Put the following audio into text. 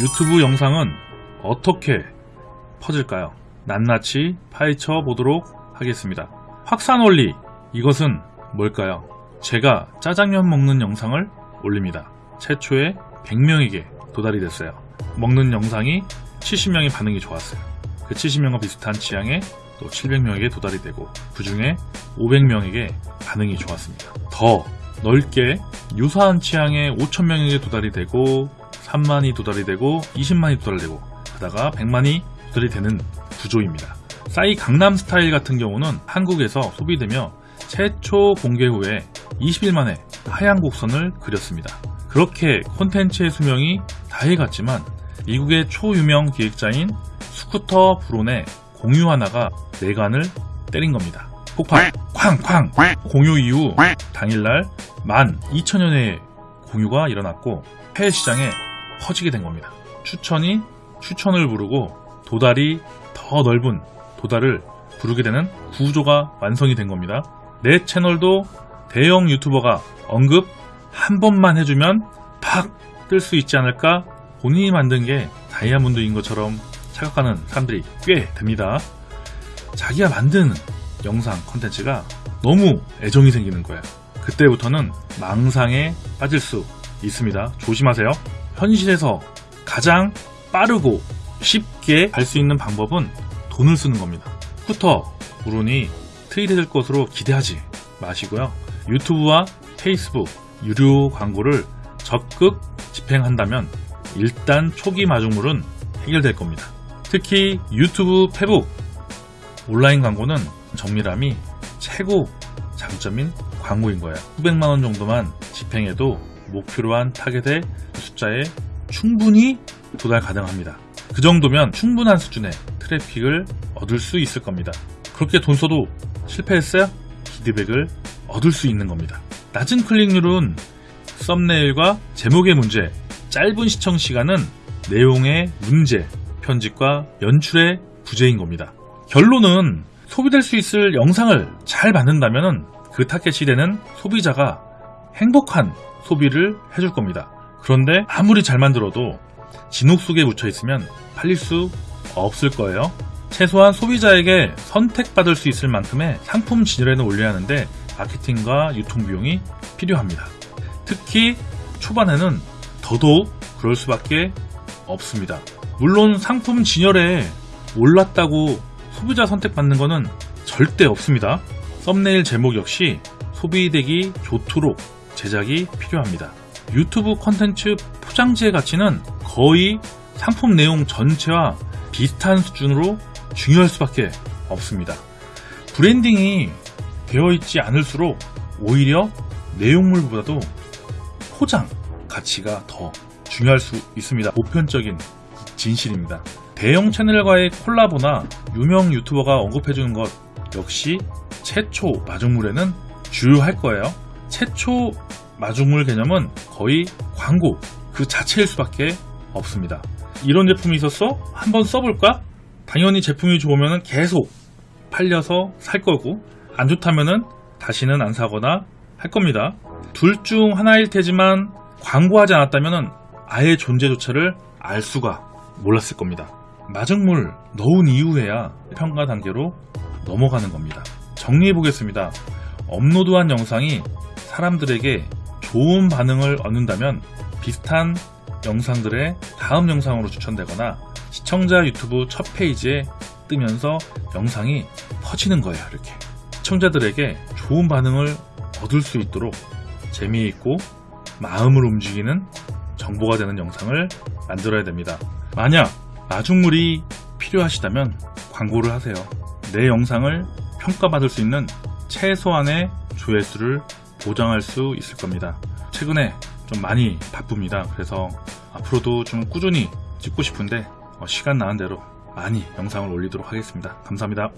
유튜브 영상은 어떻게 퍼질까요? 낱낱이 파헤쳐 보도록 하겠습니다. 확산 원리 이것은 뭘까요? 제가 짜장면 먹는 영상을 올립니다. 최초에 100명에게 도달이 됐어요. 먹는 영상이 70명의 반응이 좋았어요. 그 70명과 비슷한 취향에 또 700명에게 도달이 되고 그 중에 500명에게 반응이 좋았습니다. 더 넓게 유사한 취향에 5천명에게 도달이 되고 3만이 도달이 되고 20만이 도달되고 하다가 100만이 도달이 되는 구조입니다. 싸이 강남 스타일 같은 경우는 한국에서 소비되며 최초 공개 후에 20일 만에 하얀 곡선을 그렸습니다. 그렇게 콘텐츠의 수명이 다해 갔지만 미국의 초유명 기획자인 스쿠터 브론의 공유 하나가 내관을 때린 겁니다. 폭발! 쾅쾅! 공유 이후 당일날 12,000여회의 공유가 일어났고 해외 시장에 퍼지게 된 겁니다. 추천이 추천을 부르고 도달이 더 넓은 도달을 부르게 되는 구조가 완성이 된 겁니다. 내 채널도 대형 유튜버가 언급 한 번만 해주면 팍 뜰 수 있지 않을까 본인이 만든 게 다이아몬드인 것처럼 착각하는 사람들이 꽤 됩니다. 자기가 만든 영상 컨텐츠가 너무 애정이 생기는 거예요. 그때부터는 망상에 빠질 수 있습니다. 조심하세요. 현실에서 가장 빠르고 쉽게 갈 수 있는 방법은 돈을 쓰는 겁니다. 스쿠터, 물론이 트윗될 것으로 기대하지 마시고요. 유튜브와 페이스북, 유료 광고를 적극 집행한다면 일단 초기 마중물은 해결될 겁니다. 특히 유튜브 페북 온라인 광고는 정밀함이 최고 장점인 광고인 거예요. 수백만원 정도만 집행해도 목표로 한 타겟의 숫자에 충분히 도달 가능합니다. 그 정도면 충분한 수준의 트래픽을 얻을 수 있을 겁니다. 그렇게 돈 써도 실패했어요? 피드백을 얻을 수 있는 겁니다. 낮은 클릭률은 썸네일과 제목의 문제, 짧은 시청 시간은 내용의 문제, 편집과 연출의 부재인 겁니다. 결론은 소비될 수 있을 영상을 잘 만든다면 그 타겟이 되는 소비자가 행복한 소비를 해줄 겁니다. 그런데 아무리 잘 만들어도 진흙 속에 묻혀 있으면 팔릴 수 없을 거예요. 최소한 소비자에게 선택받을 수 있을 만큼의 상품 진열에는 올려야 하는데 마케팅과 유통 비용이 필요합니다. 특히 초반에는 더더욱 그럴 수밖에 없습니다. 물론 상품 진열에 올랐다고 소비자 선택받는 것은 절대 없습니다. 썸네일 제목 역시 소비되기 좋도록 제작이 필요합니다. 유튜브 컨텐츠 포장지의 가치는 거의 상품 내용 전체와 비슷한 수준으로 중요할 수밖에 없습니다. 브랜딩이 되어 있지 않을수록 오히려 내용물보다도 포장 가치가 더 중요할 수 있습니다. 보편적인 진실입니다. 대형 채널과의 콜라보나 유명 유튜버가 언급해주는 것 역시 최초 마중물에는 주요할 거예요. 최초 마중물 개념은 거의 광고 그 자체일 수밖에 없습니다. 이런 제품이 있었어? 한번 써볼까? 당연히 제품이 좋으면 계속 팔려서 살 거고 안 좋다면 다시는 안 사거나 할 겁니다. 둘 중 하나일 테지만 광고하지 않았다면 아예 존재조차를 알 수가 몰랐을 겁니다. 마중물 넣은 이후에야 평가 단계로 넘어가는 겁니다. 정리해 보겠습니다. 업로드한 영상이 사람들에게 좋은 반응을 얻는다면 비슷한 영상들의 다음 영상으로 추천되거나 시청자 유튜브 첫 페이지에 뜨면서 영상이 퍼지는 거예요. 이렇게 시청자들에게 좋은 반응을 얻을 수 있도록 재미있고 마음을 움직이는 정보가 되는 영상을 만들어야 됩니다. 만약 마중물이 필요하시다면 광고를 하세요. 내 영상을 평가받을 수 있는 최소한의 조회수를 보장할 수 있을 겁니다. 최근에 좀 많이 바쁩니다. 그래서 앞으로도 좀 꾸준히 찍고 싶은데 어, 시간 나는 대로 많이 영상을 올리도록 하겠습니다. 감사합니다.